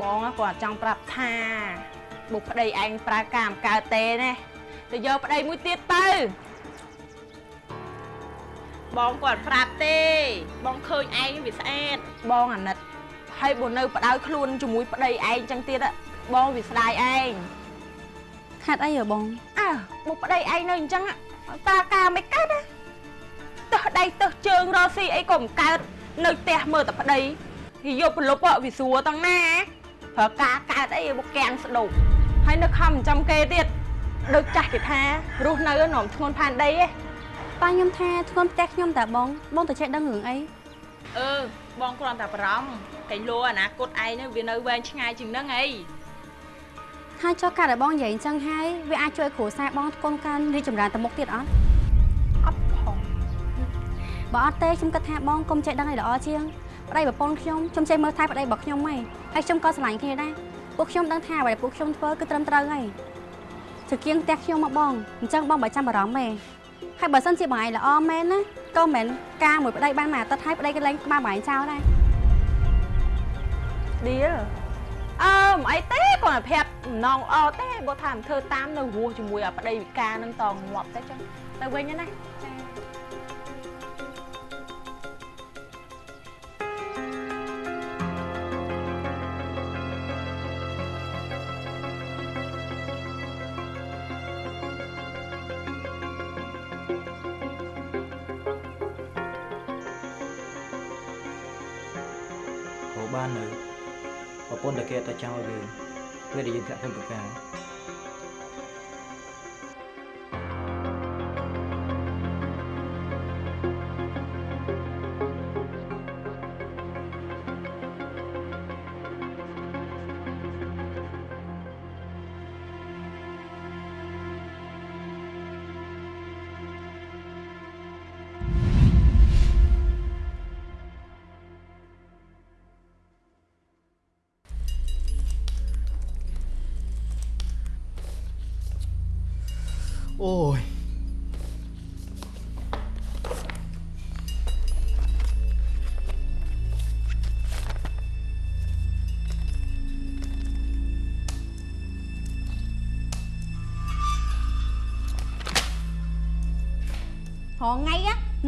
បងគាត់ចង់ប្រាប់ថាបុកប្តីឯងប្រើកាមកើតទេណាទៅយកប្តីមួយទៀតទៅបងគាត់ប្រាប់ទេ បងឃើញឯងវាស្អាតបងអាណិតហើយបើនៅបដៅខ្លួនជាមួយប្តីឯងចឹងទៀតបងវាស្ដាយឯងខាត់អីហ៎បងអើបុកប្តីឯងនៅអញ្ចឹងតាការមិនកើតណាទើសដៃទើសជើងរកស៊ីអីក៏មិនកើតនៅផ្ទះមើលតែប្តីវាយកប្រលប់វាស្រួលតាំងណា ប្រើការកើតអីបុកកាំងស្ដុកហើយនៅខំចំគេទៀតដូចចាស់គេថារស់នៅនំធ្ងន់ផានដីឯងប៉ាខ្ញុំថាធ្ងន់ផ្ទះខ្ញុំតាបងបងទៅចេះដឹងរឿងអីអឺបងគ្រាន់តែបារម្ភកែលោអនាគតឯងនឹងវានៅវែងឆ្ងាយជាងហ្នឹងអីហើយចុះកាត់ឲ្យបងនិយាយអញ្ចឹងហើយវាអាចជួយគ្រួសារបងកូនកានរីកចម្រើនទៅមុខទៀតអត់អត់ផងបើអត់ទេខ្ញុំគិតថាបងកុំចេះដឹងឲ្យល្អជាង ប្តីប្រពន្ធខ្ញុំខ្ញុំចេះមើលថែប្តីរបស់ខ្ញុំហីហើយខ្ញុំក៏ស្រឡាញ់គ្នាដែរពួកខ្ញុំដឹងថាអ្វីដែលពួកខ្ញុំធ្វើគឺត្រឹមត្រូវហើយជាគៀងផ្ទះខ្ញុំមកបងអញ្ចឹងបងបើចាំបារម្ភទេហើយបើសិនជាបងឯងល្អមែនណាក៏មិនការមួយប្តីបានមួយអាទិត្យហើយប្តីក៏លែងក្បាលបងឯងចោលដែរឌីលអើមិនអីទេគាត់តែប្រាប់ម្ដងអត់ទេបើថាមិនធ្វើតាមនៅរស់ជាមួយអាប្តីវិការនឹងតងាប់ទៅចឹងទៅវិញណាចា បាននៅប្រពន្ធតាគេតែចង់ឲ្យយើងពេលដែលយើងធាក់ធ្វើប្រការ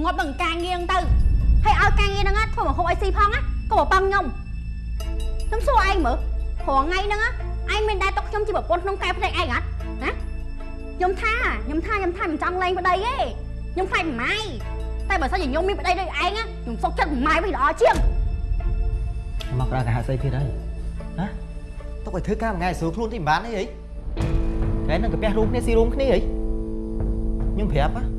ងៃណាងាប់នឹងការងារហ្នឹងទៅហើយឲ្យការងារហ្នឹងណាធ្វើមកហូបអីស៊ីផងណាក៏បបងខ្ញុំខ្ញុំសួរឯងមើលរងថ្ងៃហ្នឹងណាឯងមានដែរទុកខ្ញុំជាប្រពន្ធក្នុងកែផ្ទៃឯងអត់ណាខ្ញុំថាខ្ញុំថាខ្ញុំថាមិនចង់លេងប្តីទេខ្ញុំខ្លាចម៉ាយតែបើសិនជាខ្ញុំមានប្តីដូចឯងណាខ្ញុំសុកចិត្តម៉ាយវិញល្អជាងមកក្រៅកាហាស្អីទៀតហើយណាទុកឲ្យធ្វើការមួយថ្ងៃស្រួលខ្លួនទីមិនបានអីហីថ្ងៃហ្នឹងកាពះរួមគ្នាស៊ីរួមគ្នាហីខ្ញុំប្រាប់ណា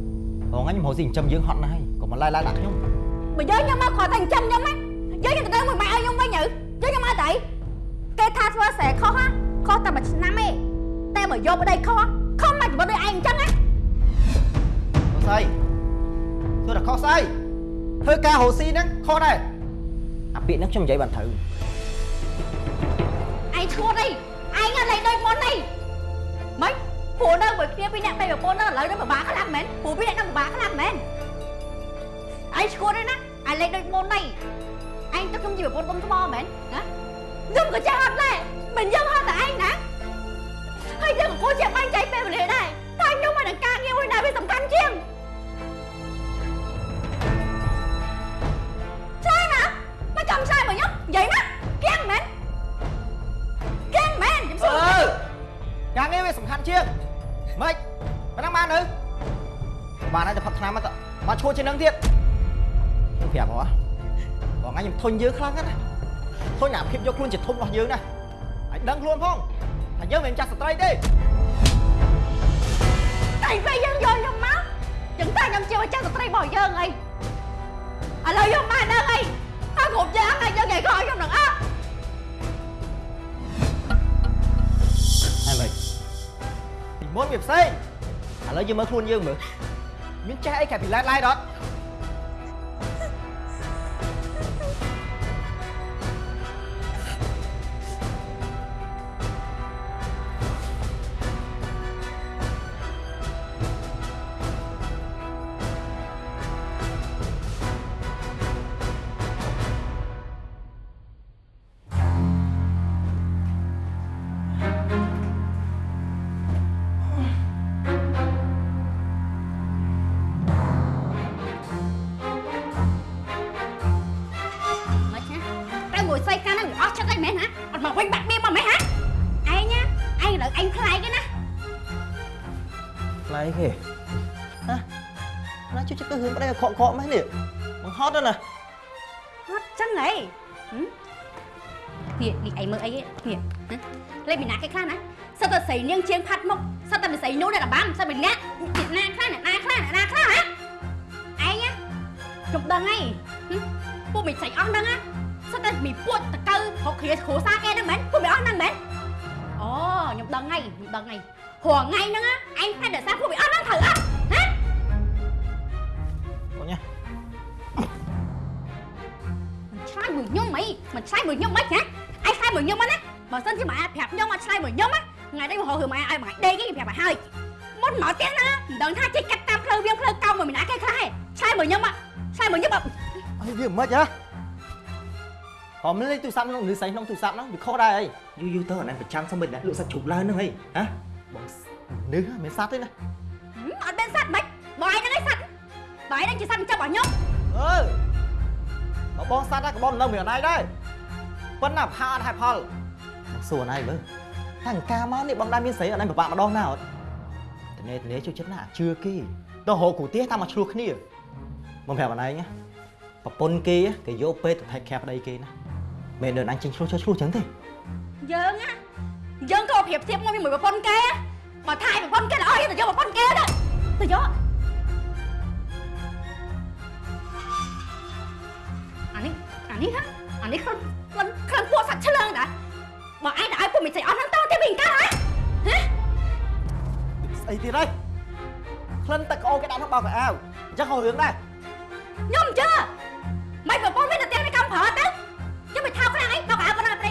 ហងខ្ញុំរកស៊ីចិញ្ចឹមយើងហត់ណាស់ហើយកុំមកឡាយឡាយដាក់ខ្ញុំបើយកខ្ញុំមកគ្រាន់តែចិញ្ចឹមខ្ញុំណាយកខ្ញុំទៅទៅមួយម៉ែឲ្យខ្ញុំវិញទៅយកខ្ញុំមកទៅគេថាធ្វើស្រែខុសណាខុសតែមួយឆ្នាំទេតែបើយកប្តីខុសណាខុសមកជីវិតដូចឯងអញ្ចឹងណាខុសស្អីធ្វើតែខុសស្អីធ្វើការរកស៊ីហ្នឹងខុសដែរអាពាក្យហ្នឹងខ្ញុំនិយាយបានត្រូវឯងឈួតអីឯងអត់លេងដូចមុនអីមិន ព្រោះនៅមួយគ្នាពីរអ្នកតែប្រពន្ធនៅឥឡូវនេះពិបាកខ្លាំងមែនព្រោះពីរអ្នកនឹងពិបាកខ្លាំងមែនឯងឈួតអីណាឯងលេងដូចមុនអីឯងទៅខ្ញុំជាប្រពន្ធកុំថ្មមែនណាខ្ញុំក៏ចេះអត់ដែរមិនយើងហត់តែឯងណាហើយយើងក៏គួរជាបាញ់ចៃពេលវេលាដែរតែខ្ញុំមកនឹងការងារមួយណាវាសំខាន់ជាងឆ្លើយណាមកចាំឆ្លើយមកខ្ញុំនិយាយណាគៀងមែនគៀងមែនខ្ញុំសួរ អឺការងារវាសំខាន់ជាងម៉េចប៉ុណ្ណឹងបានទៅបានហើយតែផឹកថ្នាំមកទៅមកឈួរជាងនឹងទៀតខ្ញុំប្រាប់ហ៎បងអញខ្ញុំធុញយើងខ្លាំងណាស់ណាធុញអាភាពយកខ្លួនជាធំរបស់យើងណាឲ្យដឹងខ្លួនផងថាយើងមិនមែនចាស់ស្ត្រីទេតែពេលយើងយកខ្ញុំមកចឹងតែខ្ញុំជាម្ចាស់ស្ត្រីរបស់យើងអីឥឡូវយកមកដឹងអីហើយគ្រប់យ៉ាងហើយយើងគេខកខ្ញុំនឹងអត់ហើយម៉េចពី មុនវាផ្សេងឥឡូវយើងមើលខ្លួនយើងមើលមានចេះអីក្រៅពីឡែតឡៃដត សិតតែស្រីនាងជាងផាត់មុខសិតតែស្រីនោះអ្នករបាំសិតពីអ្នកពីណាខ្លះអ្នកណាខ្លះអ្នកណាខ្លះហ៎ឯងណាខ្ញុំដឹងហីហឹមពួកមិនស្រីអស់ហ្នឹងណាសិតតែមីពួតតកើហុកគ្រាគ្រួសារគេហ្នឹងមែនពួកមិនអស់ហ្នឹងមែនអូខ្ញុំដឹងហីខ្ញុំដឹងហីព្រោះថ្ងៃហ្នឹងណា មួយញឹមខ្សែមួយញឹមអត់វាមិនហ៎ហមលេងទូរស័ព្ទក្នុងឬសែងក្នុងទូរស័ព្ទហ្នឹងវាខុសដែរអីយូរយូរទៅអានឹងប្រចាំសុំមិនដាក់លក់សាច់ជ្រូកឡើងហ្នឹងហីហ៎បងនឺមិនសាច់ទេណាអត់មានសាច់មិនបងឯងហ្នឹងឯងសាច់បងឯងហ្នឹងជាសាច់ចាប់របស់ខ្ញុំអឺបើបងសាច់ដែរក៏បងនៅមានអណៃដែរប៉ុន្តែផាអត់ហើយផលសួរអណៃមើលតាំងការមកនេះបងដែរមានស្រីអណៃពិបាកម្ដងណាអត់តនេតនេជួយចិត្តណាជឿគេទៅរកគ្រូទាសតាមមកឆ្លោះគ្នា បងប្រាប់អណៃណាប្រពន្ធគេគេយកពេទ្យទៅថែខាប្តីគេណាមិនដឹងអញចេញឆ្លោះឆ្លោះចឹងទេយើងណាយើងក៏ប្រៀបធៀបមកជាមួយប្រពន្ធគេបើថៃប្រពន្ធគេល្អយើងទៅយកប្រពន្ធគេទៅទៅយកអានេះអានេះហ៎អានេះខ្លួនខ្លួនខ្លួនពួកសាច់ឆ្លើងដែរបើឯងទៅឲ្យពួកមិនចៃអត់ហ្នឹងតើទេវិញកាហ៎ហ៎ស្អីទៀតហើយក្លិនទឹកក្អូនគេដាក់ក្នុងបោកកៅអៅអញ្ចឹងហៅរឿងដែរខ្ញុំជឿមិនប្រពន្ធមានតែទាំងในកំប្រើទៅខ្ញុំមិនថោកខ្លាំងអីដល់កៅប៉ុណ្ណាប្រេ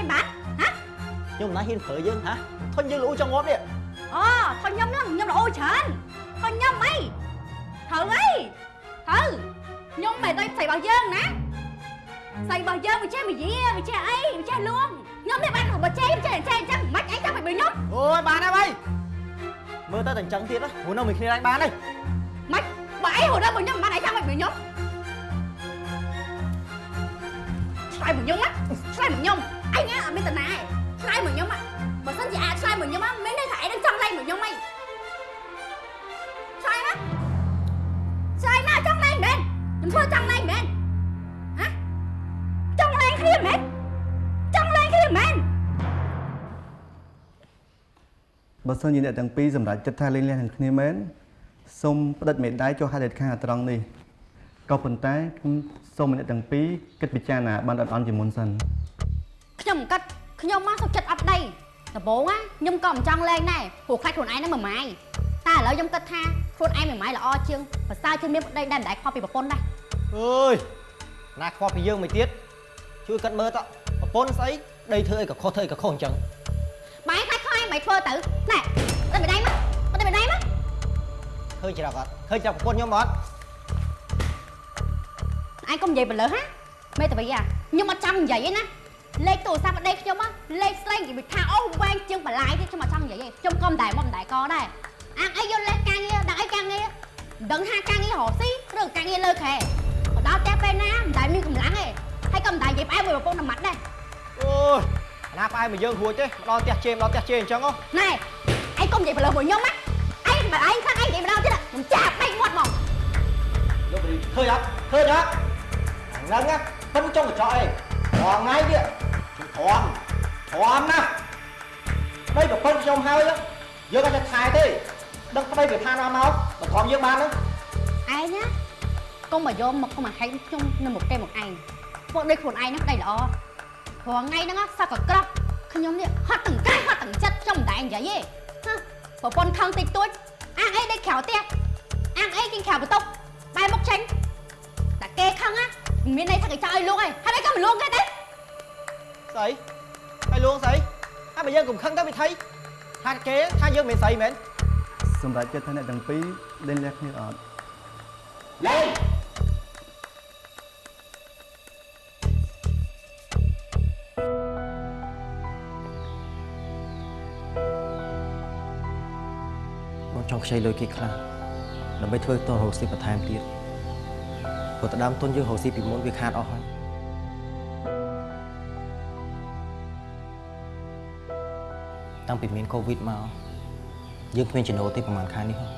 ងបានហ៎ខ្ញុំមិនណាហ៊ានប្រើយើងហ៎ធុញយើងលូចង់ងាប់នេះអូថនខ្ញុំហ្នឹងខ្ញុំល្អច្រើនថនខ្ញុំអីត្រូវអីត្រូវខ្ញុំមិនទៅស្អីរបស់យើងណាស្អីរបស់យើងវាចេះវិយាវាចេះអីវាចេះលួងខ្ញុំនេះបានបើចេះចេះចេះអញ្ចឹងមិនអីចាំមិនបើខ្ញុំអូយបានហើយបីមើល ឆ្លើយមកខ្ញុំណាឆ្លើយមកខ្ញុំអញណាអត់មានតាណាឆ្លើយមកខ្ញុំណាបើសិនជាអាចឆ្លើយមកខ្ញុំណាមានន័យថាឯងនឹងចង់លែងមកខ្ញុំអីឆ្លើយណាឆ្លើយណាចង់លែងមែនខ្ញុំធ្វើចង់លែងមែនហ៎ចង់លែងគ្នាមែនចង់លែងគ្នាមែនបើសិនជាអ្នកទាំងពីរសម្រេចចិត្តថាលេងលះនឹងគ្នាមែនសូមផ្តិតមេដៃចុះហេតុដេតខាងត្រង់នេះ ក៏ប៉ុន្តែខ្ញុំសូមឲ្យអ្នកទាំងពីរគិតពិចារណាបានអត់អន់ជាមុនសិនខ្ញុំមិនកាត់ខ្ញុំមកសុខចិត្តអត់ដីដំបូងណាខ្ញុំក៏មិនចង់លែងដែរព្រោះខ្លាចខ្លួនឯងហ្នឹងមួយម៉ាយតែឥឡូវខ្ញុំគិតថាខ្លួនឯងមួយម៉ាយល្អជាងប្រសើរជាងមានប្តីដែលមិនដែលខុសពីប្រពន្ធដែរអើយណាខ្វល់ពីយើងមួយទៀតជួយកាត់មើលតប្រពន្ធស្អីដីធ្វើអីក៏ខុសធ្វើអីក៏ខុសអញ្ចឹងបាយខ្លាចខុសឯងមិនធ្វើទៅណែទៅមិនដៃមកទៅមិនដៃមកឃើញច្រកអត់ឃើញច្រកប្រពន្ធខ្ញុំអត់ ឯងកុំនិយាយបលើហាមេតាវីអាខ្ញុំអត់ចង់និយាយទេណាលេខទូរស័ព្ទប្តីខ្ញុំណាលេខស្លេងនិយាយថាអូវែងជាងបន្លាយទេខ្ញុំអត់ចង់និយាយទេខ្ញុំក៏មិនដែរមកមិនដែរកដែរអាងអីយកលេខការងារដាក់អីការងារមិនដឹងថាការងាររកស៊ីឬការងារលើខែមកដល់ផ្ទះពេលណាមិនដែលមានកម្លាំងទេហើយក៏មិនដែលនិយាយផ្អែមមួយប្រពន្ធតែម៉ាត់ដែរអូយណាផ្អែមមកយើងរួចទេមកដល់ផ្ទះជេមដល់ផ្ទះជេអញ្ចឹងហ៎ណែឯងកុំនិយាយបលើមួយខ្ញុំណាឯងបើឯងខាងឯងនិយាយម្ដងទៀតខ្ញុំចាប់បែកមាត់មកយកបរីឃើញអត់ឃើញអត់ ហ្នឹងណាប៉ិនចុងកញ្ចក់អីរងថ្ងៃទៀតខ្ញុំធំធំណាស់ប្តីប្រពន្ធខ្ញុំហើយយើងអត់ចេះថែទេដឹងប្តីវាថាណាមកបើធំយើងបានហ្នឹងឯងណាកុំមកយកមកកុំមកហែកខ្ញុំនៅមុខគេមកឯងពួកដូចខ្លួនឯងហ្នឹងប្តីល្អព្រោះថ្ងៃហ្នឹងសក់ក៏ក្រក់ខ្ញុំនេះហត់ទាំងកាយហត់ទាំងចិត្តខ្ញុំមិនដែរនិយាយទេហ៎ប្រពន្ធខឹងតិចតួចអាងអីដេកក្រៅផ្ទះអាងអីគេក្រៅបន្ទប់បែរមុខចេញតែ គេខឹងណាមិនមានន័យថាគេចោលឲ្យលួងឯងហើយឯងក៏មិនលួងគេទេស្អីហើយលួងស្អីហើយបើយើងកុំខឹងទៅវិធីថាគេថាយើងមិនស្អីមែនសម្រាប់ចិត្តថាអ្នកទាំងពីរលេងលះគ្នាអត់លេងបងចង់ខ្ចីលុយគេខ្លះដើម្បីធ្វើតរោស៊ីបន្ថែមទៀត ព្រោះតដើមទុនយើងរកស៊ីពីមុនវាខាតអស់ហើយតាំងពីមានកូវីដមកយើងគ្មានចំណូលទេប្រហែលខែនេះហ្នឹង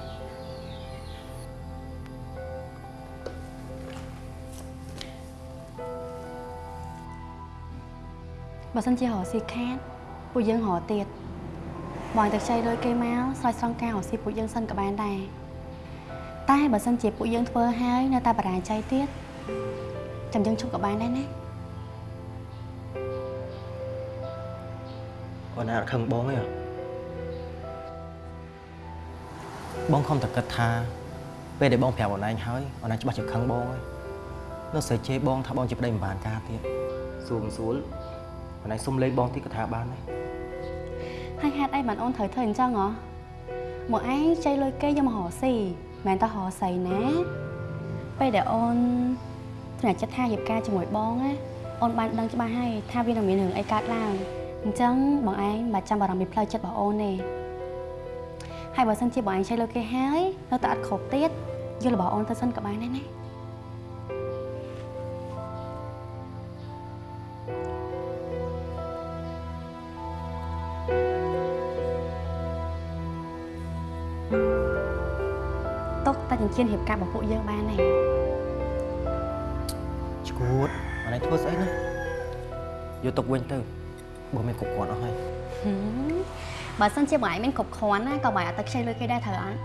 បើសិនជារកស៊ីខាតពួកយើងរកទៀតបងតែខ្ចីលុយគេមកស្រោចស្រង់ការរកស៊ីពួកយើងសិនក៏បានដែរ តែបើសិនជាពួកយើងធ្វើហើយនៅតែបរាជ័យទៀតចាំយើងជប់ក៏បានដែរណាអូនណាអត់ខឹងបងទេហ៎បងខំតែគិតថាពេលដែលបងប្រាប់អូនឯងហើយអូនឯងច្បាស់ជាខឹងបងហើយនៅស្រីជេរបងថាបងជាប្តីមិនបានការទៀតសួរមិនសួរអូនឯងសុំលេខបងទីក៏ថាបានដែរហើយហេតុអីបានអូនត្រូវធ្វើអញ្ចឹងហ៎មកឯងចៃលុយគេយកមករកស៊ី មិនមែនតើរកស្អីណាពេលដែលអូនថ្នាក់ចិត្តថារៀបការជាមួយបងណាអូនបានដឹងច្បាស់ហើយថាវានឹងមានរឿងអីកើតឡើងអញ្ចឹងបងឯងមិនបាច់ចាំបារម្ភពីផ្លូវចិត្តរបស់អូនទេហើយបើសិនជាបងឯងចៃលុយគេហើយនៅតែអត់គ្រប់ទៀតយករបស់អូនទៅសិនក៏បានដែរណា ទុកតែចិញ្ចៀនរៀបការរបស់ពួកយើងបានហើយឈួតអូនឯងធ្វើស្អីណាយកទុកវិញទៅបងមានគ្រប់គ្រាន់អស់ហើយហឹមបើសិនជាបងឯងមានគ្រប់គ្រាន់ណាក៏បងឯងអត់ទៅខ្ចីលុយគេដែរត្រូវអត់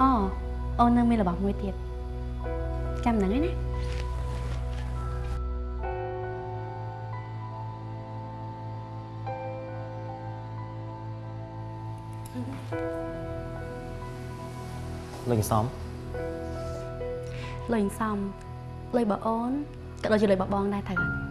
អូអូននៅមានរបស់មួយទៀតចាំហ្នឹងឯណា លេងសំលុយសំលុយរបស់អូនក៏ដូចជាលុយរបស់បងដែរត្រូវអត់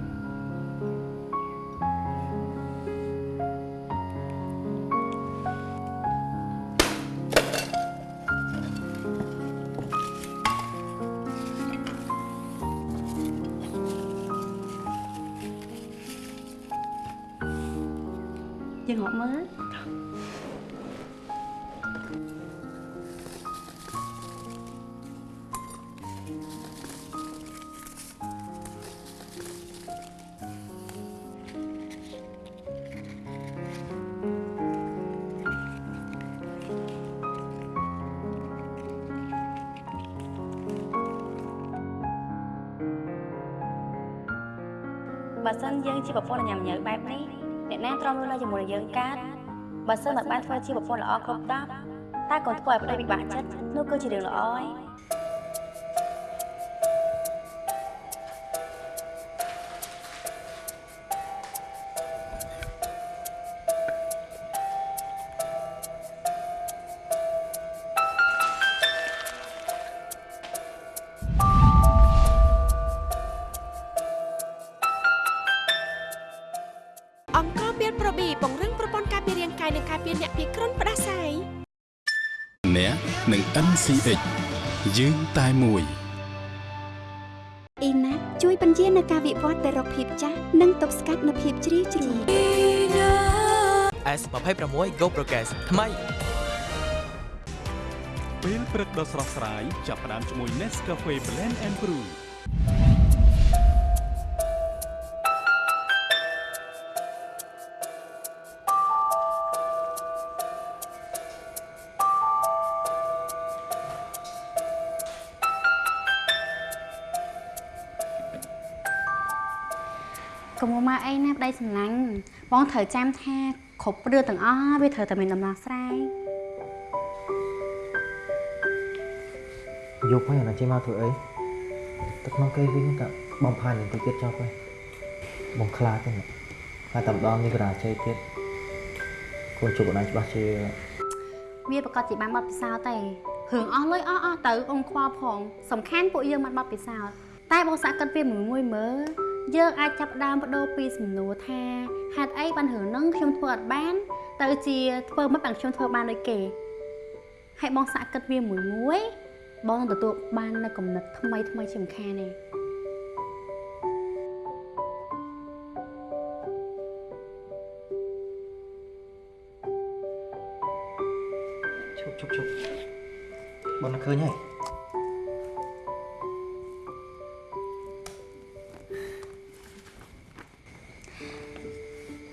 យើងហត់មើល យើងជាប្រពន្ធញ៉ាំញើបែបនេះអ្នកណាទ្រាំរស់នៅជាមួយនឹងយើងកើតបើសិនមិនបានធ្វើជាប្រពន្ធល្អគ្រប់តបតែកូនធ្វើឲ្យប្តីពិបាកចិត្តនោះគឺជារឿងល្អហើយអង្នឹង NCH យើងតែមួយអ៊ីណាជួយបញ្ជានៅការវិវត្តទៅរកភាពចាស់និងទប់ស្កាត់នូវភាពជ្រីវជ្រួញ S26 Go Progress ថ្មីពេលព្រឹកដ៏ស្រស់ស្រាយចាប់ផ្ដើមជាមួយ Nescafe Blend and Brew អីណាប្តីសម្លាញ់បងត្រូវចាំថាគ្រប់រឿងទាំងអស់វាត្រូវតែមានដំណោះស្រាយយប់ហើយអូនឯងចេញមកធ្វើអីទឹកក្នុងគេវិញតែបំផាននឹងទៅទៀតចប់ហើយបងខ្លាចទេហើយតែម្ដងនេះក៏រាជ័យទៀតគួរជួបអូនឯងច្បាស់ជាវាប្រកាសជាបានបတ်ពិសោធន៍ទេរឿងអស់លុយអស់អស់ទៅអ៊ំខ្វល់ផងសំខាន់ពួកយើងបានបတ်ពិសោធន៍តែបងសាក់គិតវាមួយមួយមើល យើងអាចចាប់ផ្ដើមបដូរពីសំណួរថាហេតុអីបានរឿងហ្នឹងខ្ញុំធ្វើអត់បាន ទៅជាធ្វើមិនបានខ្ញុំធ្វើបានដូចគេហើយបងសាក់គិតវាមួយមួយបងនឹងទទួលបាននៅគំនិតថ្មីថ្មីជាសំខាន់ទេឈប់ឈប់ឈប់បងនឹកឃើញហើយ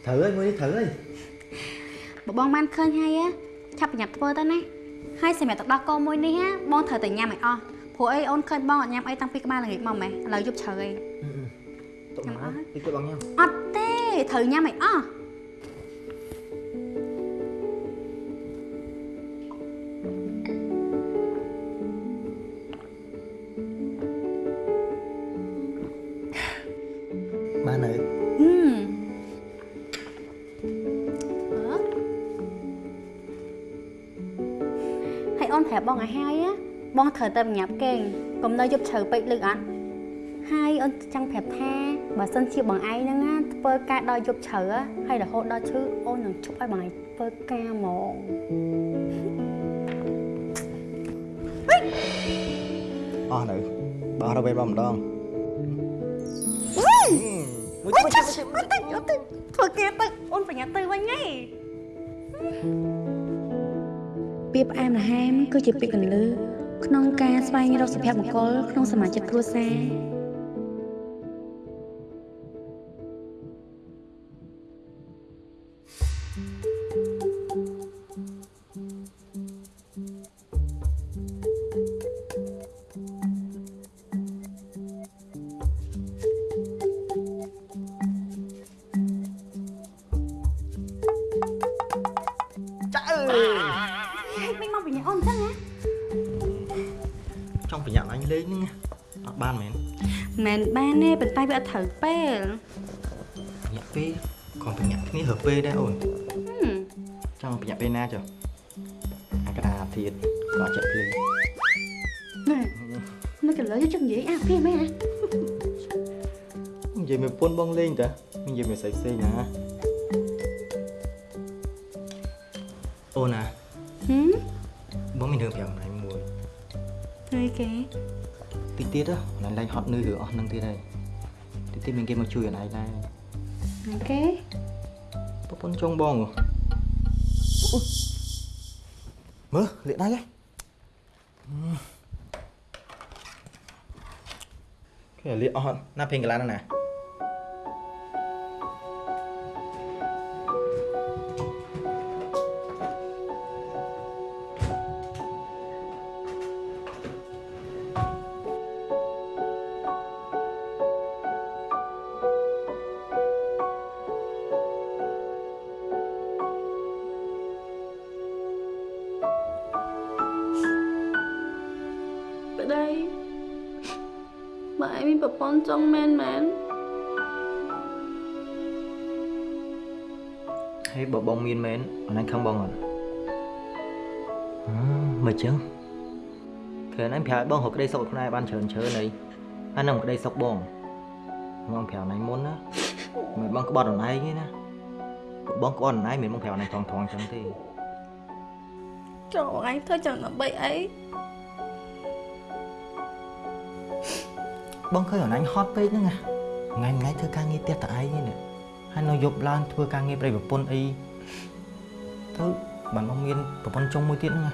ត្រូវហើយមួយនេះត្រូវហើយបើបងបានឃើញហើយឆាប់ប្រញាប់ធ្វើទៅណាហើយសម្រាប់ទឹកដោះគោមួយនេះណាបងត្រូវតែញ៉ាំឲ្យអស់ព្រោះអីអូនឃើញបងអត់ញ៉ាំអីតាំងពីក្បាលល្ងាចមកម៉េះឥឡូវយប់ជ្រៅអីទុកមកតិចទៀតបងញ៉ាំអត់ទេត្រូវញ៉ាំអីអស់ បងត្រូវតែញ៉ាំគេងកុំនៅយប់ជ្រៅពេកលឺអត់ហើយអូនចង់ប្រាប់ថាបើសិនជាបងឯងហ្នឹងណាធ្វើការដល់យប់ជ្រៅ á ហើយរហូតដល់ឈឺអូននឹងជប់ឲ្យបងឯងធ្វើការហ្មងអស់នៅបងរកពេលបងម្ដងមួយមួយមួយអត់ទេអត់ទេធ្វើការទៅអូនប្រញាប់ទៅវិញហីពាក្យផ្អែមល្ហែមគឺជាពាក្យកន្លឺ ក្នុងការស្វែងរកសុភមង្គលក្នុងសមាជិកគ្រួសារចាអើយមិនមកប្រញាប់អូនអញ្ចឹងណាច ង់ប្រញាប់អញលេងហ្នឹងអត់បានមែនមិនបានទេប៉ុន្តែវាអត់ត្រូវពេលប្រញាប់ពេលក៏ប្រញាប់គ្នារើពេលដែរអូនហឹមចង់ប្រញាប់ពេលណាចុះអាកដាទៀតក៏អត់ចិត្តភ្លេងណែមកកន្លើយកចិត្តនិយាយអាពីមែនណានិយាយមួយពុនបងលេងតើនិយាយមួយផ្សេងផ្សេងណាអូនណា គេតិចទៀតណាណៃឡើងហត់នឿយរឿងអស់ហ្នឹងទៀតហើយតិចទៀតមានគេមកជួយអណៃដែរហើយគេប្រពន្ធចុងបងហ៎អូមើលលាកដៃហ៎គេលាកអស់អត់ណាពេញកន្លះហ្នឹងណា ហើយបើបងមានមែនអណៃខឹងបងអត់អឺមិនចឹងគឺអណៃប្រាប់ឲ្យបងរកក្តីសុខឲ្យខ្លួនឯងបានច្រើនច្រើនអីអានឹងក្តីសុខបងបងប្រាប់អណៃមុនណាមិនបងក្បត់អណៃទេណាបងក្បត់អណៃមិនបងប្រាប់អណៃថងថងចឹងទេចុះអញធ្វើចឹងដើម្បីអីបងឃើញអណៃហត់ពេកហ្នឹងណាថ្ងៃថ្ងៃធ្វើការងារផ្ទះតែឯងនេះហើយនៅយប់ឡើងធ្វើការងារប្រៃប្រពន្ធអី ទៅបានបងមានប្រពន្ធចុងមួយទៀតហ្នឹងណា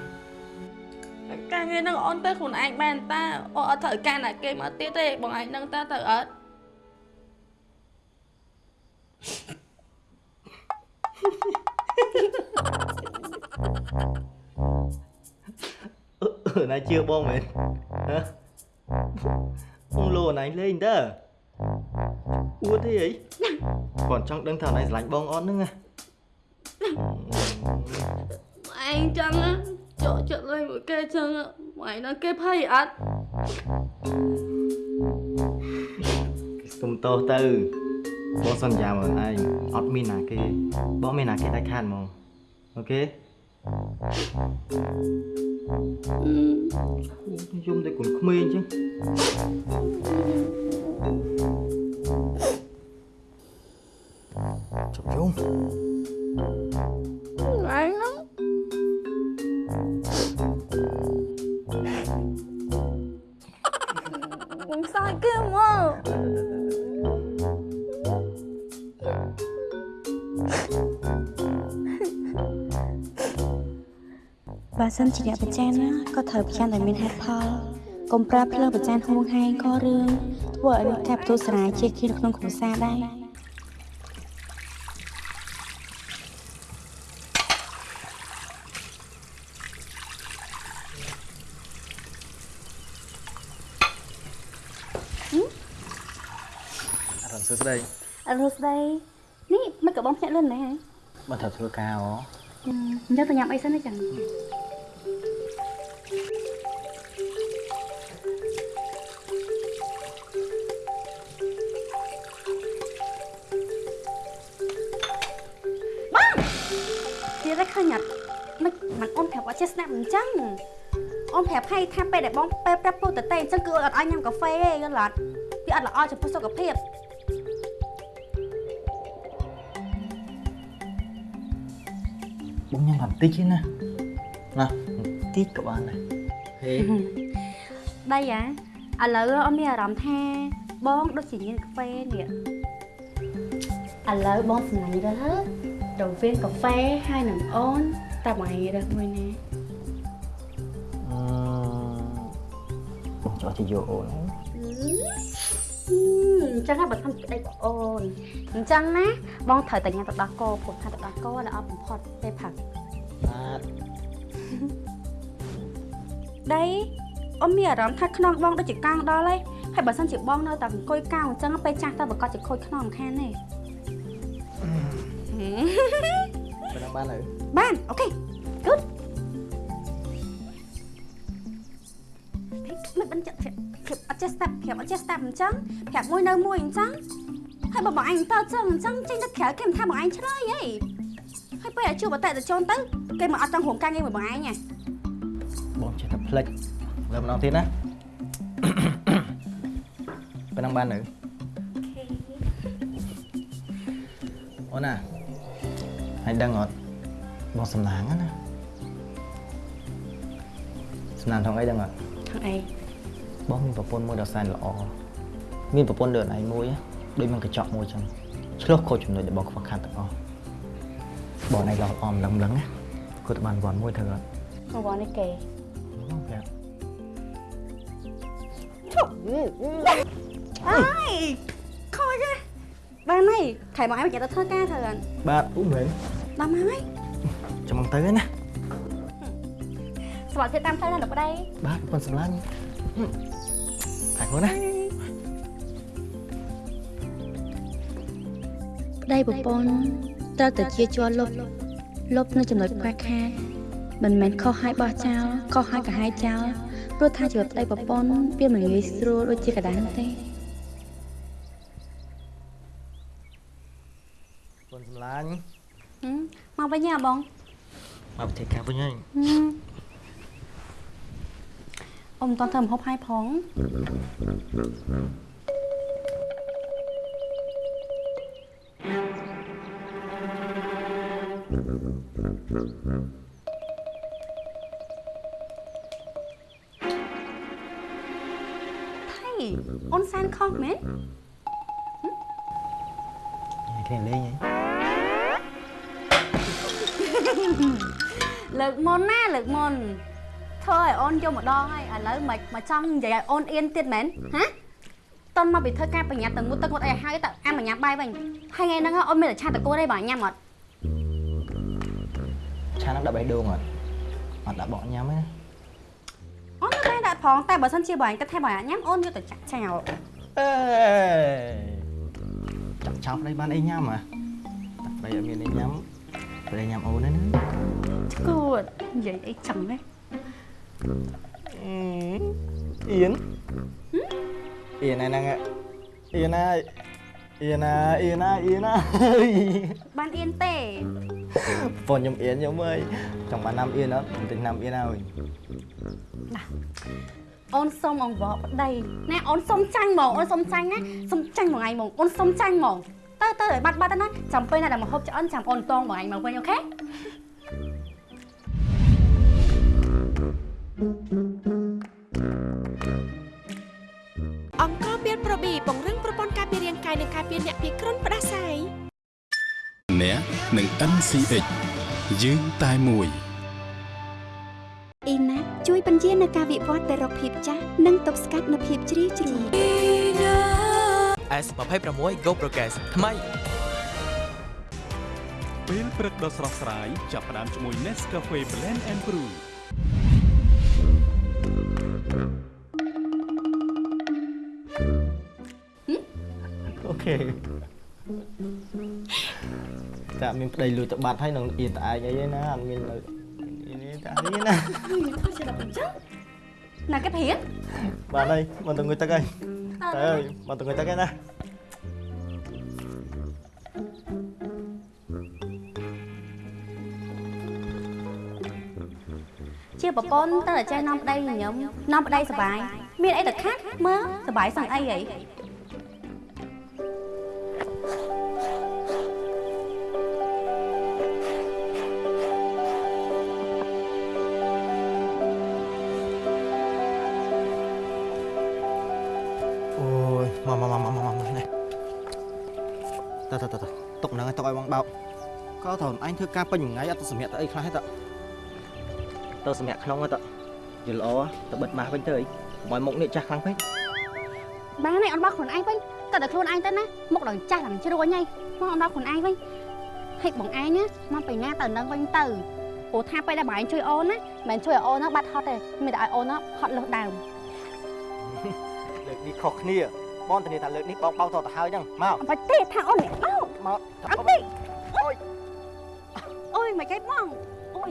ការងារនឹងអូនទៅខ្លួនឯងបានតាអូនអត់ត្រូវការណាគេមកទៀតទេបងឯងនឹងតាទៅអត់អឺអឺណៃជឿបងមែនហ៎បងលោអណៃលេងតើអួតទេអីគាត់ចង់ដឹងថាអណៃស្រឡាញ់បងអត់ហ្នឹងណា ឯងចឹងណាចុះចិត្តលេងមួយគេចឹងណាបងឯងនឹងគេភ័យអត់សុំតោសទៅបងសន្យាមកឯងអត់មានណាគេបងមានណាគេដាច់ខាតហ្មងអូខេយំតែគុនក្មេងចឹង ចុកយំឯងហ្នឹងខ្ញុំសាយគេមកបើសិនជាអ្នកប្រចានណាក៏ត្រូវប្រចានដោយមានហេតុផលកុំប្រើភ្លើងប្រចានហួងហែងក៏រឿងធ្វើឲ្យមានការបន្ទុះសារាយជាគ្នានៅក្នុងគ្រួសារដែរ សួស្តីអរស្ដីនេះមិនក៏បងភ្ញាក់លឿនដែរហ៎បើត្រូវធ្វើការអូអញ្ចឹងទៅញ៉ាំអីសិនណាចឹងបងទៀតតែឃើញអត់មិនមិនអូនប្រាប់អត់ចេះស្ដាប់អញ្ចឹងអូនប្រាប់ឲ្យថាពេលដែលបងពេលប្រាប់ពោលតេអញ្ចឹងគឺអត់ឲ្យញ៉ាំកាហ្វេទេយល់អត់វាអត់ល្អចំពោះសុខភាព ញ៉ាំបន្តិចទេណាណាបន្តិចក៏បានដែរហេដីអាឥឡូវអត់មានអារម្មណ៍ថាបងដូចជាញៀនកាហ្វេនេះឥឡូវបងសំឡាញ់រើសហើយរវាងកាហ្វេហើយនឹងអូនតែបងឯងរើសមួយណាអឺបងចោះទៅយកអូនហើយអញ្ចឹងហើយបើធ្វើក្តីបងអូនអញ្ចឹងណាបងត្រូវតែញ៉ាំទឹកដោះគោព្រោះថាទឹកដោះគោល្អបំផុតពេលផឹកបាទដីអូនមានអារម្មណ៍ថាខ្នងបងដូចជាកង់ដល់ហើយហើយបើសិនជាបងនៅតែអង្គុយកោងអញ្ចឹងពេលចាស់ទៅប្រកាសជាខូចខ្នងមិនខានទេបើដល់បានហើយបានអូខេ good ត់ចេះស្ដាប់ប្រាប់អត់ចេះស្ដាប់អញ្ចឹងប្រាប់មួយនៅមួយអញ្ចឹងហើយបើបងអញទៅអញ្ចឹងអញ្ចឹងចេញទៅក្រៅគេមិនថាបងអញឆ្លើយហីហើយពេលឲ្យជួបអតិថិជនទៅគេមកអត់ចង់រួមការងារមួយបងអញហ៎បងចេះតែផ្លិចលើម្ដងទៀតណាប៉ុណ្ណឹងបាននៅអូនណាហើយដឹងអត់បងសំឡាងណាសំឡាងថងអីដឹងអត់ខាងអី បងមានប្រពន្ធមួយដ៏សែនល្អមានប្រពន្ធដូចឯងមួយណាដូចមានកញ្ចក់មួយចឹងឆ្លោះខូចចំណុចដែលបងខ្វះខាតទាំងអស់បងឯងឡោះអមលឹងលឹងណាគាត់បានវ៉ាន់មួយធ្វើអត់មកវ៉ានេះគេបងប្រាប់អើយខូចហ៎បានហើយខែបងអញមកចាក់ទៅធ្វើការធ្វើអត់បាទអូមែនដល់មកហើយចាំមកទៅណាស្វាគមន៍តាមផ្លូវណាលោកប្តីបាទប្រពន្ធសម្លាញ់តែ ខ្លួនណាប្តីប្រពន្ធត្រូវតែជាជាប់លុបលុបនៅចំណុចខ្វះខាតមិនមែនខុសហើយបោះចោលខុសហើយក៏ហាយចោលព្រោះថាជីវិតប្តីប្រពន្ធវាមិនងាយស្រួលដូចជាកណ្ដាលនោះទេប្រពន្ធសម្លាញ់ហឹមមកវិញហ៎បងមកប្រទេសការវិញហើយ អ៊ំមិនតន់ធ្វើម្ហូបឲ្យផងថៃអូនសានខុសមែនគ្នាលេ ធ្វើឲ្យអូនយកម្ដងហើយឥឡូវមិនមកចង់និយាយឲ្យអូនអៀនទៀតមែនហាតន់មកពីធ្វើការប្រញាប់ទៅងូតទឹកងូតអីឲ្យហើយទៅអាមកញ៉ាំបាយវិញហើយថ្ងៃហ្នឹងអូនមានតែឆាតកូនទេបើញ៉ាំអត់ឆានឹងដាក់បេះដូងអត់អត់ដាក់បកញ៉ាំទេអូននៅតែដាក់ផងតែបើសិនជាបើអញគិតថាបើអញញ៉ាំអូនយកទៅចាក់ចោលអេចាប់ចោលប្តីបានអីញ៉ាំហ៎ប្តីអត់មានអីញ៉ាំប្តីញ៉ាំអូនទេណាគួតនិយាយអីចឹងទេ អៀនអៀនហ្នឹងអៀនណាអៀនណាអៀនណាអៀនណាបានអៀនទេបងខ្ញុំអៀនខ្ញុំអើយចង់បានណាំអៀនអត់ខ្ញុំទិញណាំអៀនហើយអូនសុំអង្វរប្តីណែអូនសុំចាញ់ហ្មងអូនសុំចាញ់ណាសុំចាញ់មួយថ្ងៃហ្មងអូនសុំចាញ់ហ្មងទៅទៅឲ្យបាត់បាត់ទៅណាចាំពេលណាដែលមកហូបឆ្អិនចាំអូនតងមួយថ្ងៃមកវិញអូខេ អង្គការពៀនប្រូប៊ីពង្រឹងប្រព័ន្ធការពាររាងកាយនិងការពារអ្នកពីគ្រុនផ្ដាសាយអ្នកនឹង NCH យើងតែមួយអ៊ីណាជួយបញ្ជានៅការវិវត្តទៅរកភាពចាស់និងទប់ស្កាត់នូវភាពជ្រីវជ្រួញ S26 Go Progress ថ្មីពេលព្រឹកដ៏ស្រស់ស្រាយចាប់ផ្ដើមជាមួយ Nescafe Blend and Brew ខេតែអត់មានប្តីលួចទៅបាត់ហើយនឹងអៀនត្អែកអីទេណាអត់មាននៅនេះតែនេះណាធ្វើជាដល់អញ្ចឹងណាគេព្រៀងបាទហើយមកទៅងុយទឹកហើយតើអើយមកទៅងុយទឹកហើយណាជាប្រពន្ធតើតែចេះនាំប្តីញញឹមនាំប្តីសុបាយមានអីទៅខាត់មើលសុបាយសឹងអីហី អូយមកមកមកមកមកនេះតើតើតើទុកហ្នឹងឲ្យទុកឲ្យបងបោកក៏ត្រូវអញធ្វើការពេញមួយថ្ងៃអត់ទៅសម្រាប់ទៅអីខ្លះទេតើទៅសម្រាប់ក្នុងទៅយល់ល្អទៅបិទម៉ាស់វិញទៅអីកុំឲ្យមុខនេះចាស់ខ្លាំងពេកបានហើយអត់បោះខ្លួនឯងវិញ តើតែខ្លួនឯងទៅណាមុខដល់ចាស់ដល់ជ្រួញហើយមកអត់បោះខ្លួនឯងវិញហិចបងឯងណាមកបញ្ញាទៅនឹងវិញទៅព្រោះថាពេលដែលបងឯងជួយអូនណាមិនមែនជួយឲ្យអូនហ្នឹងបាត់ហត់ទេមានតែឲ្យអូនហ្នឹងហត់លើសដើមលើកនេះខុសគ្នាបងធានាថាលើកនេះបងបោកតទៅហើយហ្នឹងមកអត់បាច់ទេថាអូននេះបោកមកអត់ទេអូយអូយមកគេបងអូយ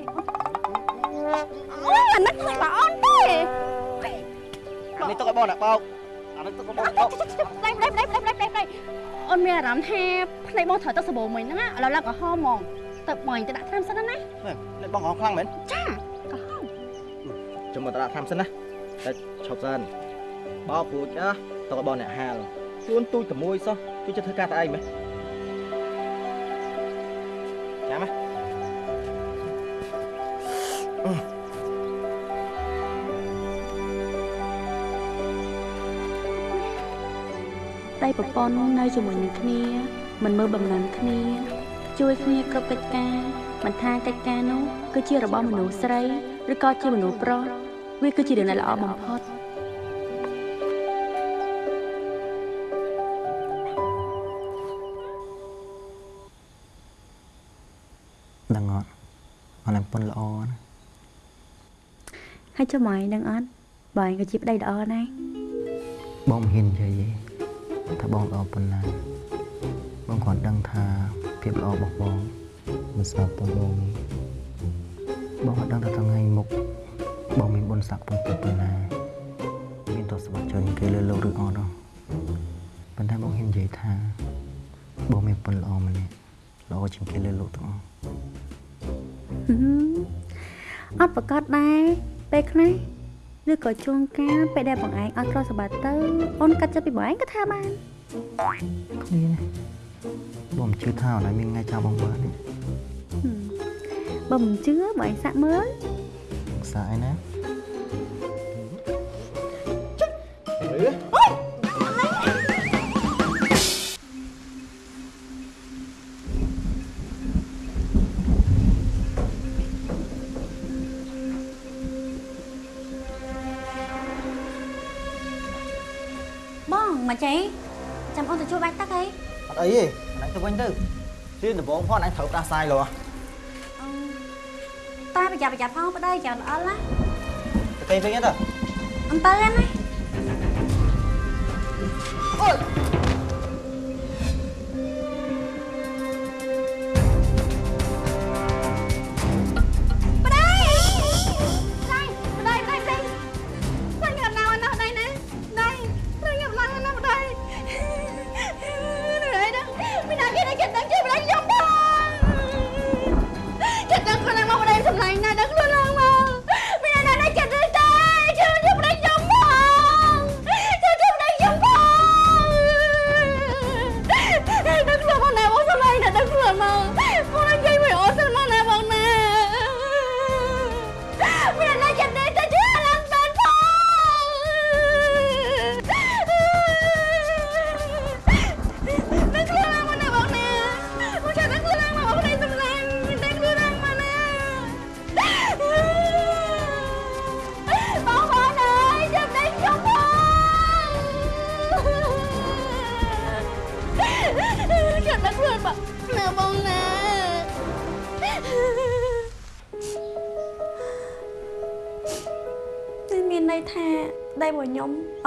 អូយអានេះមិនបងអូនទេអានេះទុកឲ្យបងណាបោក អានេះទុកឲ្យបងបោកផ្លេផ្លេផ្លេផ្លេផ្លេផ្លេអូនមានអារម្មណ៍ថាផ្លេបងត្រូវទឹកសាប៊ូមិញហ្នឹងឥឡូវឡើងក្រហមហ្មងទៅបងទៅដាក់ថ្នាំសិនណានេះបងហងខ្លាំងមែនចាក្រហមចាំមកតារាថ្នាំសិនណាតែឈប់សិនបោកពូចណាទុកឲ្យបងអ្នកហាលជួនទូចតែមួយសោះជួយចិត្តធ្វើការតែឯងមែន ប្រពន្ធនៅជាមួយនឹងគ្នា មិនមើលបំណងគ្នា ជួយគ្នាគ្រប់កិច្ចការមិនថាកិច្ចការនោះគឺជារបស់មនុស្សស្រីឬក៏ជាមនុស្សប្រុសវាគឺជារឿងដែលល្អបំផុតដឹងអត់អត់ឡើងប៉ុនល្អណាហើយចុះមកឯងដឹងអត់បងឯងក៏ជាប្តីល្អណាស់បងមិនហ៊ាននិយាយទេ ថាបងល្អប៉ុណ្ណាបងគ្រាន់ដឹងថាភាពល្អរបស់បងមិនស្មើប៉ុនបងនេះបងអត់ដឹងថាថ្ងៃមុខបងមានបុណ្យស័ក្តិប៉ុនប៉ុណ្ណាមានទស្សនវិជ្ជាគេលើលោកឬអត់ហ៎ប៉ុន្តែបងហ៊ាននិយាយថាបងមានប៉ុនល្អម្នាក់ល្អជាងគេលើលោកទាំងអស់អត់ប្រកាសដែរពេលខ្លះឬក៏ជួងកាលពេលដែលបងឯងអត់ក្រសម្បត្តិទៅអូនកាត់ចិត្តពីបងឯងក៏ថាបាន គ្នាណាបងមិនជឿថាអនឡាញមានថ្ងៃចាំបងបាន វិញទៅជឿដំបងផងអញត្រូវផ្ដាសាយលោតាប្រយ័ត្នប្រយ័ត្នផងប្តីចាំអល់ណាទៅគេវិញទៅអំពើណាប្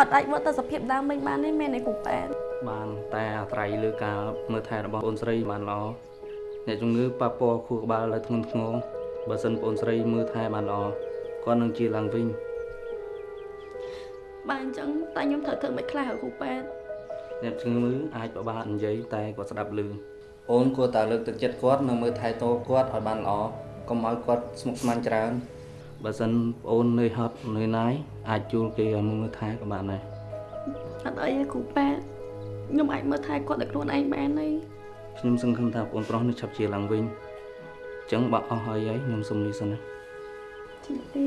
ត់អាចមកទៅសភាពដើមវិញបានទេមែនទេគ្រូប៉ែនបានតែអាស្រ័យលើការមើលថែរបស់បងស្រីបានល្អអ្នកជំងឺប៉ះពាល់ខួរក្បាលលើធ្ងន់ធ្ងរបើសិនបងស្រីមើលថែបានល្អគាត់នឹងជាឡើងវិញបាទអញ្ចឹងតែខ្ញុំត្រូវធ្វើមិនខ្លះគ្រូប៉ែនអ្នកជំងឺអាចពិបាកនិយាយតែគាត់ស្ដាប់ឮអូនគួរតែលើកទឹកចិត្តគាត់និងមើលថែតគាត់ឲ្យបានល្អកុំឲ្យគាត់ស្មុគស្មាញច្រើន បើសិនអូននឿយហត់នឿយណាយអាចជួលគេឲ្យមើលថែក៏បានដែរអត់អីទេគ្រូប៉ែនខ្ញុំអាចមើលថែគាត់ដោយខ្លួនឯងបានទេខ្ញុំសង្ឃឹមថាបងប្រុសនឹងឆាប់ជាឡើងវិញអញ្ចឹងបើអស់ហើយហើយខ្ញុំសុំនេះសិនណាជំរា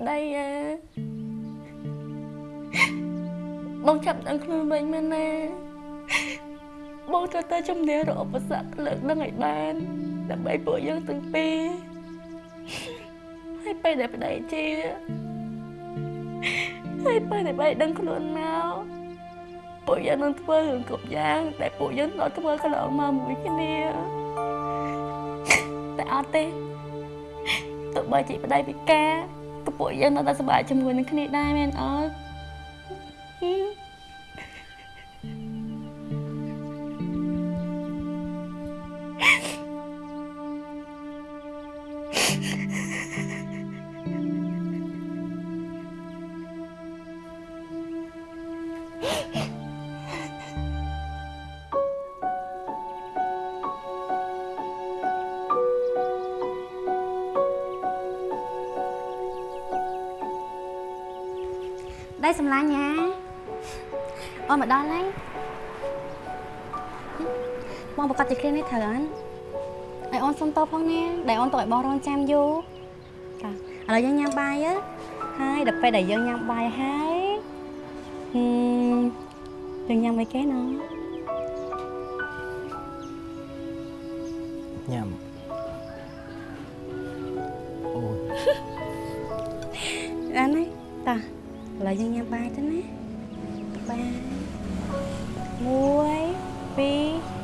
បលាប្តីអើបងចាប់ដឹងខ្លួនវិញមែនណាបងត្រូវតែជំនះរកឧបសគ្គលើកដឹងឲ្យបានដើម្បីពួកយើងទាំងពីរហើយពេលដែលប្តីជាហើយពេលដែលប្តីដឹងខ្លួនមកពួកយើងនឹងធ្វើរឿងគ្រប់យ៉ាងដែលពួកយើងដល់ធ្វើកន្លងមកមួយគ្នាតែអត់ទេទោះបីជាប្តីពិការក៏ ពួកយើងនៅតែសប្បាយជាមួយនឹងគ្នាដែរមែនអត់ ច្រើនឲ្យអូនសុំតបផងណាដែលអូនទៅឲ្យបងរងចាំយូរចាឥឡូវយើងញ៉ាំបាយហ៎ហើយដល់ពេលដែលយើងញ៉ាំបាយហើយហឹមយើងញ៉ាំអីគេណោះញ៉ាំអូអានេះតាឥឡូវយើងញ៉ាំបាយទៅណាបាយ1 2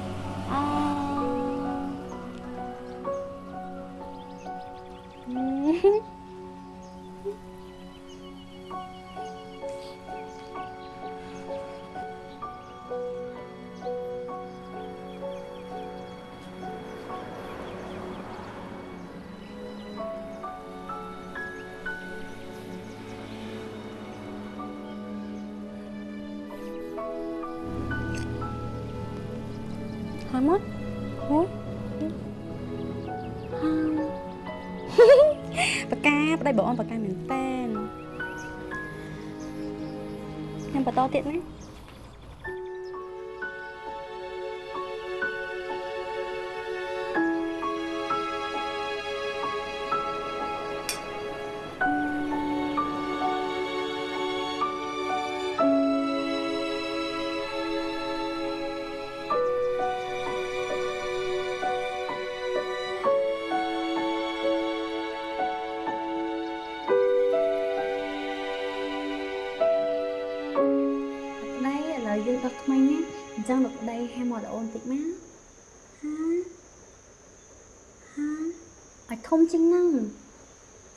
ធំជាងហ្នឹង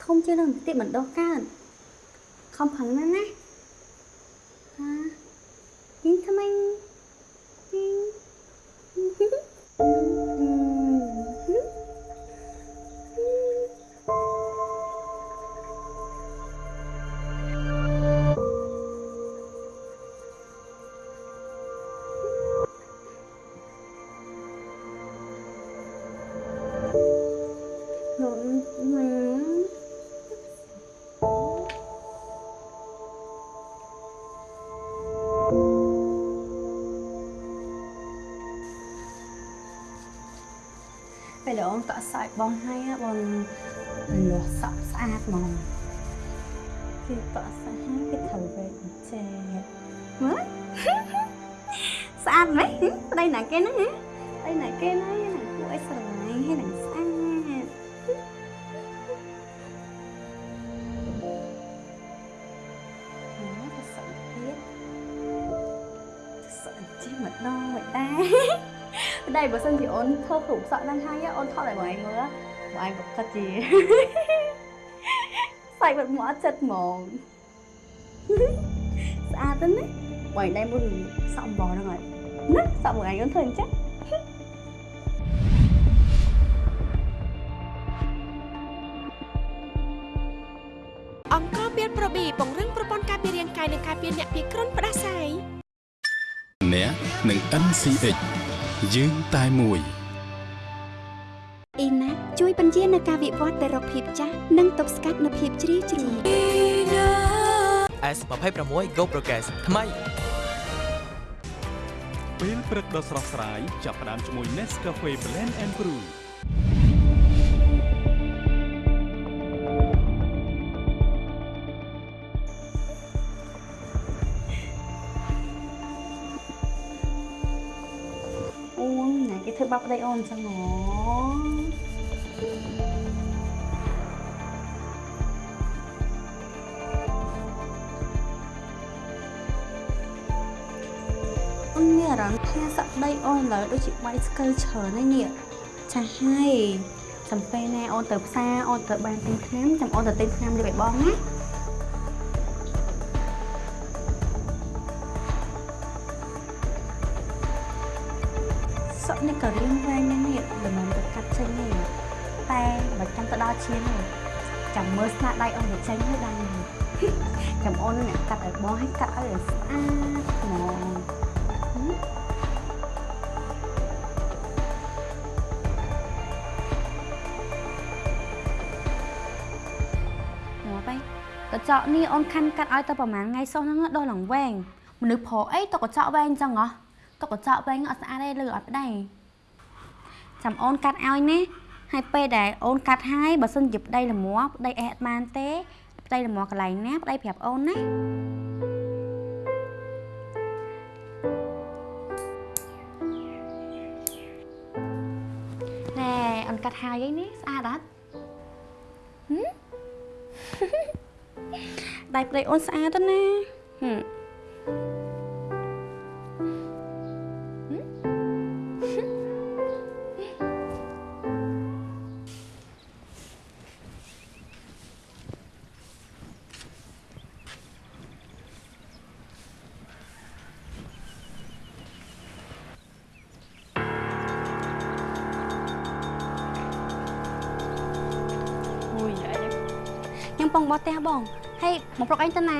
ធំជាងហ្នឹងបន្តិចមិនដោះកើតខំប្រឹងណាស់ណាហាយីងថ្មី ដែលអូនកក់សាច់បងហើយណាបងលាស់សក់ស្អាតហ្មងគេកក់សាច់ហើយគេត្រូវវែកចែមើលស្អាតមែនប្តីណាគេហ្នឹងហ៎ប្តីណាគេហ្នឹងណាគួរឲ្យស្រឡាញ់ហើយនឹង ប្តីបើសិនជាអូនធ្វើគ្រូសក់ហ្នឹងហើយអូនថតឲ្យបងឯងមើលបងឯងក៏គិតជាសាច់បាត់មកអត់ចិត្តហ្មងស្អាតទៅណាបងឯងដែរមើលសក់អំបោហ្នឹងហើយណាសក់បងឯងអូនធ្វើអញ្ចឹងអង្គការពៀនប្រូប៊ីពង្រឹងប្រព័ន្ធការពាររាងកាយនិងការពារអ្នកពីគ្រុនផ្ដាសាយអ្នកនឹង NCH យើងតែមួយអ៊ីណាជួយបញ្ជានៅការវិវត្តទៅរកភាពចាស់និងទប់ស្កាត់នៅភាពជ្រីវជ្រួញ S26 Go Progress ថ្មីពេលព្រឹកដ៏ស្រស់ស្រាយចាប់ផ្ដើមជាមួយ Nescafe Blend and Brew គេធ្វើបាបប្តីអូនអញ្ចឹងហ៎អូនមានអារម្មណ៍ថាសក្តីអូនឥឡូវដូចជាបាយស្កិលច្រើនហើយនេះចាស់ហើយចាំពេលណាអូនទៅផ្សារអូនទៅបានទិញថ្នាំចាំអូនទៅទិញថ្នាំលើឲ្យបងណា ឈាមនេះចាំមើលស្នាដៃអូនទៅចេញហើយដល់នេះចាំអូនអ្នកកាត់ឲ្យបងឲ្យកាត់ឲ្យស្អាតហ្មងងាប់ហើយកញ្ចក់នេះអូនខាន់កាត់ឲ្យទៅប្រហែលថ្ងៃសោះហ្នឹងដល់ឡើងវែងមនុស្សប្រុសអីទៅកញ្ចក់វែងអញ្ចឹងហ៎ទៅកញ្ចក់វែងអត់ស្អាតទេលើអត់ប្តីចាំអូនកាត់ឲ្យណា ហើយពេលដែលអូនកាត់ហើយបើសិនជាប្តីល្មមប្តីអេះអត់បានទេប្តីល្មមកន្លែងណាប្តីប្រាប់អូនណាណែអូនកាត់ហើយអីនេះស្អាតអត់ហឹមដៃប្តីអូនស្អាតទៅណាហឹម បោះផ្ទះបងហើយមកប្រុកឯងទៅណា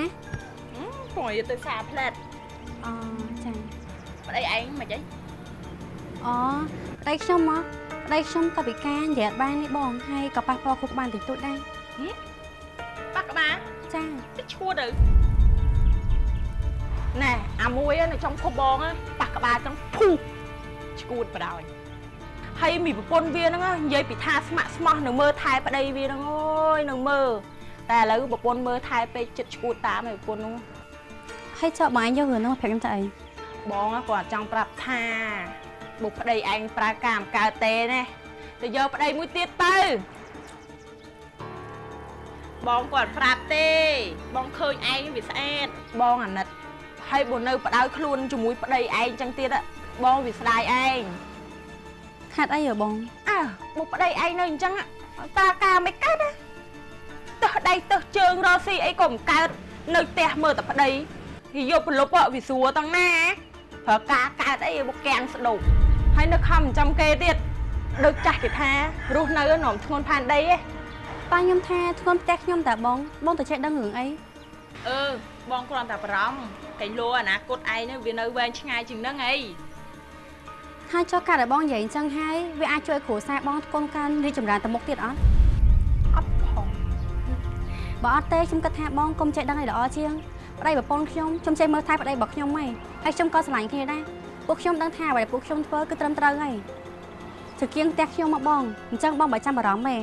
ព្រោះយកទៅសារផ្លែតអូចាប្តីឯងមិនអីអូប្តីខ្ញុំមកប្តីខ្ញុំក៏ពិការនិយាយអត់បាននេះបងហើយក៏ប៉ះពាល់គ្រប់បានតិចតួចដែរប៉ះក្បាលចាតិចឈួតទៅណែអាមួយនៅ trong ភពបងណាប៉ះក្បាលចឹងភូឈួតបដ ாய் ហើយមីប្រពន្ធវាហ្នឹងនិយាយពីថាស្មាក់ស្មោះនៅមើលថែប្តីវាហ្នឹងអូយនៅមើល តែឥឡូវប្រពន្ធមើលថែពេកចិត្តឈួតតាមឯប្រពន្ធហ្នឹងហើយចុះបងឯងយករឿងហ្នឹងមកប្រាប់ខ្ញុំទៅអីបងគាត់ចង់ប្រាប់ថាបុកប្តីឯងប្រើការមិនកើតទេណាទៅយកប្តីមួយទៀតទៅបងគាត់ប្រាប់ទេ បងឃើញឯងវាស្អាតបងអាណិតហើយបើនៅបដៅខ្លួនជាមួយប្តីឯងចឹងទៀតอะបងវាស្ដាយឯងខាត់អីហ៎បងអើបុកប្តីឯងនៅអញ្ចឹងតាការមិនកើតណា ទើសដៃទើសជើងរកស៊ីអីក៏មិនកើតនៅផ្ទះមើលតែប្តីវាយកប្រលប់វាស្រួលទាំងណាប្រើការកើតអីបុកកាំងស្ដុកហហើយនៅខំចាំគេទៀតដូចចាស់គេថារស់នៅនំធ្ងន់ផានដីឯងប៉ាខ្ញុំថាធ្ងន់ផ្ទះខ្ញុំតាបងបងទៅចេះដឹងរឿងអីអឺបងគ្រាន់តែបារម្ភកែលោអនាគតឯងនឹងវានៅវែងឆ្ងាយជាងហ្នឹងអីហើយចុះកាលដែលបងនិយាយអញ្ចឹងហើយវាអាចជួយគ្រួសារបងកូនកាន់រីកចម្រើនទៅមុខទៀតអត់អត់ផង បើអត់ទេខ្ញុំគិតថាបងកុំចេះដឹងឲ្យល្អជាងប្តីប្រពន្ធខ្ញុំខ្ញុំចេះមើលថែប្តីរបស់ខ្ញុំហីហើយខ្ញុំក៏ស្រឡាញ់គ្នាដែរពួកខ្ញុំដឹងថាអ្វីដែលពួកខ្ញុំធ្វើគឺត្រឹមត្រូវហើយចង្គៀងផ្ទះខ្ញុំមកបងអញ្ចឹងបងបើចាំបារម្ភទេ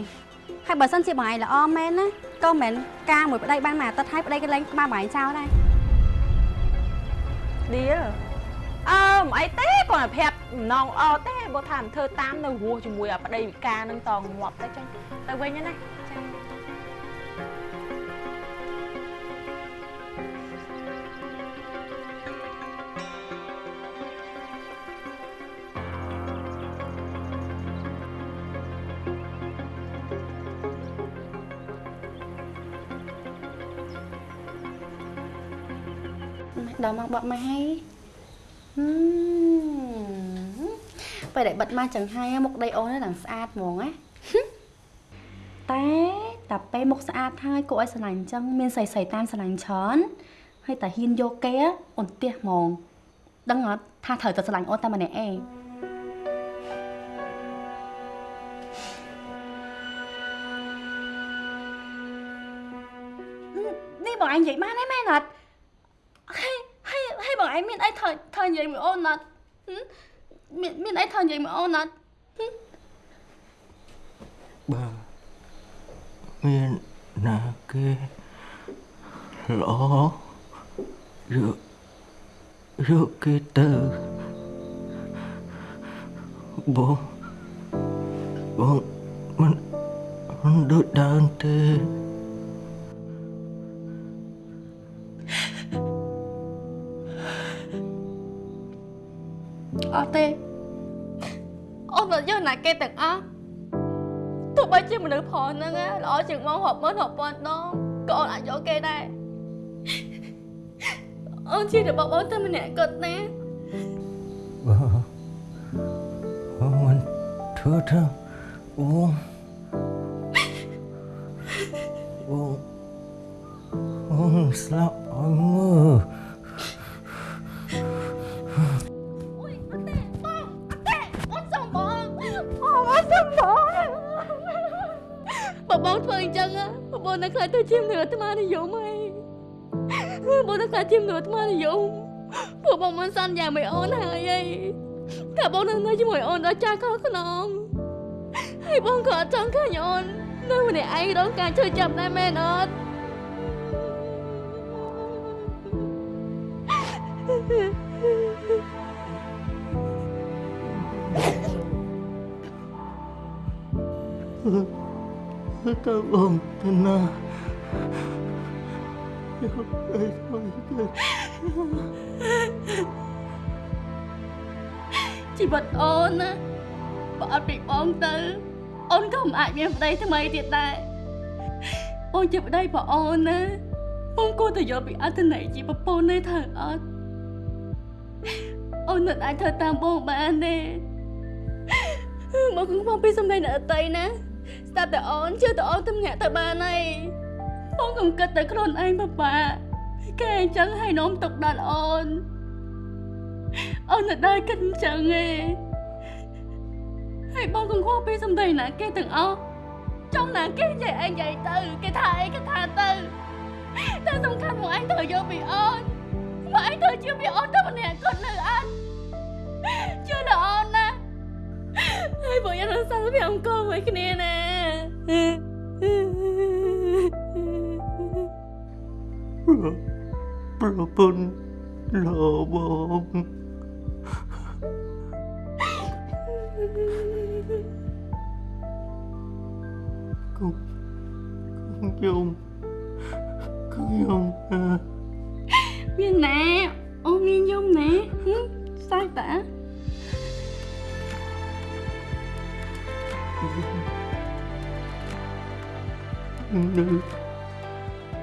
ហើយបើសិនជាបងឯងល្អមែនណាក៏មិនការមួយប្តីបានមួយអាទិត្យហើយប្តីក៏លែងក្បាលបងឯងចោលដែរឌីលអើមិនអីទេគាត់តែប្រាប់ម្ដងល្អទេបើថាមិនធ្វើតាមនៅរស់ជាមួយអាប្តីវិការនឹងតងាប់ទៅចឹងទៅវិញណា ដល់មកបត់មកហើយហឹមពេលដែលបិទមកចឹងហើយមុខដីអូនហ្នឹងស្អាតហ្មងណាតែតែពេលមុខស្អាតហើយគួរឲ្យស្រឡាញ់ចឹងមានសៃសៃតាមស្រឡាញ់ច្រើនហើយតែហ៊ានយកគេអូនផ្ទះហ្មងដឹងអត់ថាត្រូវតែស្រឡាញ់អូនតែម្នាក់ឯងនេះបងឯងនិយាយបានទេមែនអត់ហើយហើយ ហើយបងឯងមានអីថើថើនិយាយមួយអូនអត់ហឹមមានមានអីថើនិយាយមួយ អូនអត់បើមានណាគេល្អយកយកគេទៅបងបងមិនមិនដូចដើមទេអត់ទេអូនអត់យកណាគេទាំងអស់ទោះបីជាមនុស្សផងហ្នឹងណាល្អជាងមករាប់ម៉ឺនរាប់ពាន់ដងក៏អូនអាចយកគេដែរអូនជារបស់បងតែម្នាក់គាត់ណាបងបងមិនធ្វើទៅបងបងបងស្លាប់អ ជាមនុស្សអាត្មានិយមហើយបងនៅខ្លាចជាមនុស្សអាត្មានិយមពួកបងមិនសន្យាមួយអូនហើយអីតែបងនៅនៅជាមួយអូនដល់ចាស់ខុសខ្នងហើយបងក៏អត់ចង់ឃើញអូននៅម្នាក់ឯងរងការជួយចាប់ដែរមែនអត់ទៅបងទៅណាយកទៅទៅទៅ ជីវិតអូនណាបើអត់ពីបងទៅអូនក៏មិនអាចមានប្តីថ្មីទៀតដែរអូនជាប្តីបងអូនណាបងគួរតែយកពីអត្ថន័យជាប្រពន្ធនេះត្រូវអត់អូនមិនអាចធ្វើតាមបងបានទេមកគង់បងពីសម្ដែងអ្នកដតីណាស្ដាប់តែអូនជឿតែអូនទៅម្នាក់ទៅបានហើយ បងកុំគិតតែខ្លួនឯងបបាគេអញ្ចឹងឲ្យនោមទុកដល់អូនអូននៅដែរគិតអញ្ចឹងឯងហើយបងកង្វល់ពីសម្ដីណាគេទាំងអស់ចំណាគេនិយាយអីនិយាយទៅគេថាអីគេថាទៅតែសំខាន់មកអញត្រូវយកពីអូនមកអញត្រូវជឿពីអូនទៅម្នាក់គាត់នៅអត់ជឿដល់អូនណាហើយបងយ៉ាងសាល់ពីអង្គមួយគ្នាណា ប្រពន្ធលោបងកុំកុំយំកុំយំណាមានណាអូ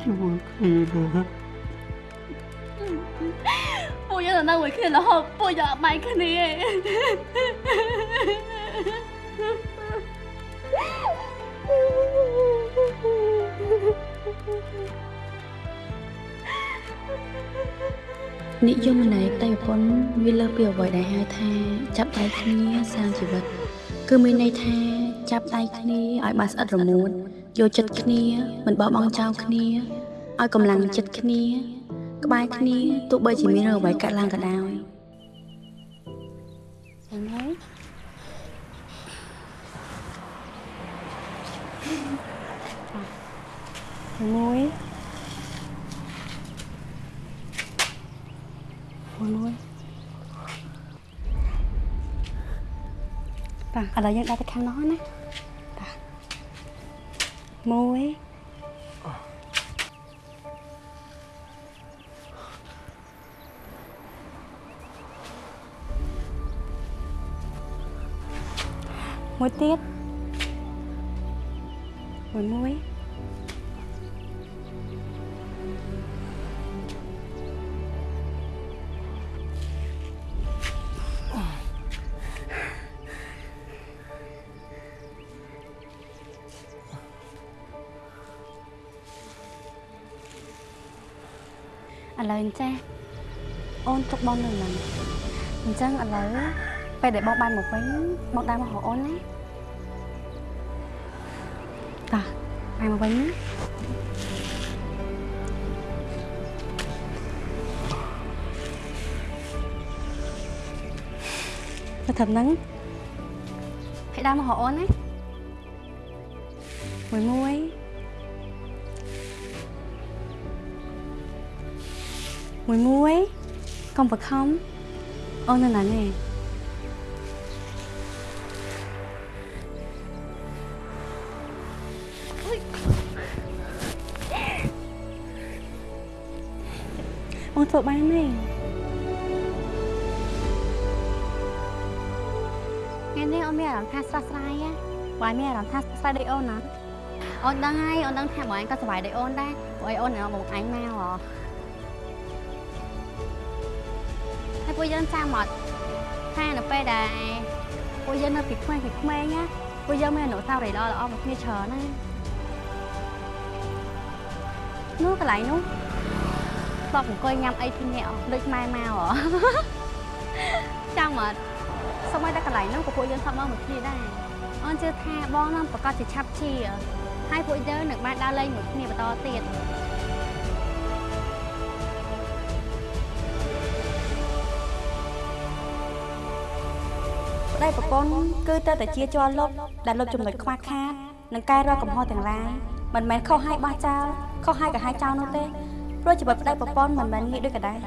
នមានយំណាហឹមសាច់តានៅជាមួយគ្នាណាអូយើងនៅមួយគ្នារហូតពួកយើងអត់បាយគ្នាទេនិយមន័យតៃប្រពន្ធវាលើសពីអ្វីដែលហៅថា ចាប់ដៃគ្នាសាងជីវិត គឺមានន័យថាចាប់ដៃគ្នាឲ្យបានស្អិតរមួត យកចិត្តគ្នាមិនបោះបង់ចោលគ្នាឲ្យកម្លាំងចិត្តគ្នា ក្បែរគ្នាទោះបីជាមានរឿងអ្វីកើតឡើងក៏ដោយអីហើយមួយមួយបាទឥឡូវយើងដាក់ទៅខាងនោះណាបាទ មួយមួយទៀតមួ ទុកបងនៅហ្នឹងអញ្ចឹងឥឡូវពេលដែលបងបានមកវិញបងដើរមកហៅអូនណាតាបាយមកវិញណាទៅត្រឹមហ្នឹងហើយដើរមកហៅអូនណាមួយមួយមួយមួយ កុំបខំអូននៅណានេះបងធ្វើបានទេថ្ងៃនេះអូនមានអារម្មណ៍ថាស្រស់ស្រាយណាបងមានអារម្មណ៍ថាស្រស់ស្រាយដូចអូនណាអូនដឹងហើយអូនដឹងថាបងឯងក៏សុបាយដូចអូនដែរព្រោះអីអូននៅបងឯងមកហ៎ ហើយពួកយើងចាំមកថានៅពេលដែលពួកយើងនៅពីក្មេងពីក្មេងណាពួកយើងមានអនុស្សាវរីយ៍ល្អល្អៗមកគ្នាច្រើនណានោះកន្លែងនោះធ្លាប់អង្គុយញ៉ាំអីពីអ្នកដូចម៉ែមកហ៎ចាំមកសូម្បីតែកន្លែងនោះក៏ពួកយើងធ្លាប់មកមួយគ្នាដែរអូនជឿថាបងនឹងប្រកាសជាឆាប់ជាហើយពួកយើងនឹងបានដើរលេងមួយគ្នាបន្តទៀត ប្តីប្រពន្ធគឺទៅតែជាជាប់លុបដែលលុបចំណុចខ្វះខាតនិងកែរកកំហុសទាំងឡាយមិនមែនខុសឲ្យបោះចោលខុសឲ្យក៏ឲ្យចោលនោះទេព្រោះជីវិតប្តីប្រពន្ធមិនមែនងាយដូចកដែរ